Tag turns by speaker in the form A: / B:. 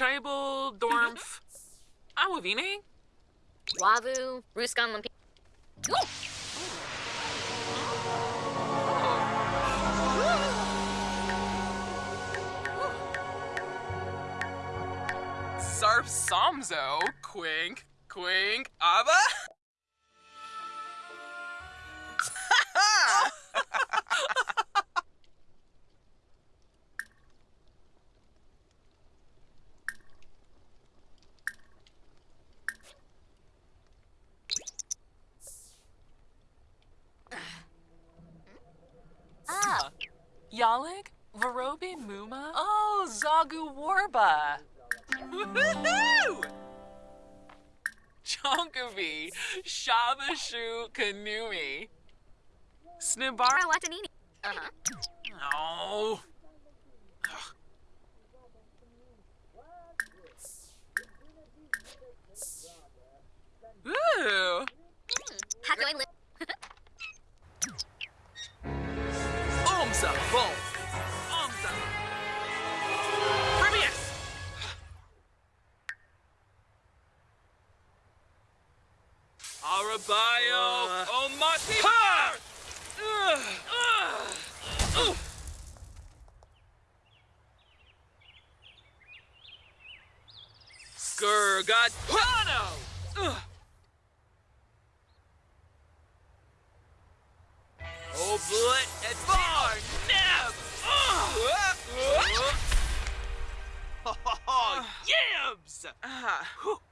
A: Tribal, Dormf, Awavine?
B: Ah, Wavu, Ruskan Lampi. Ooh!
A: Sarp Somzo, Quink, Quink, Abba?
C: Yalig, Varobi Muma? Oh, Zagu Warba.
A: Woohoo! Chonkavi, Shabashu Kanumi, Snibara.
B: Watanini. Uh-huh.
A: Oh. Ooh.
B: How do I live?
A: Omza, boom. Omza. Previous. Arabayo, Omati. Uh. Ha! Uh. Uh. Gurgatano! Oblit and
D: Oh, yams!
A: Ah, whew.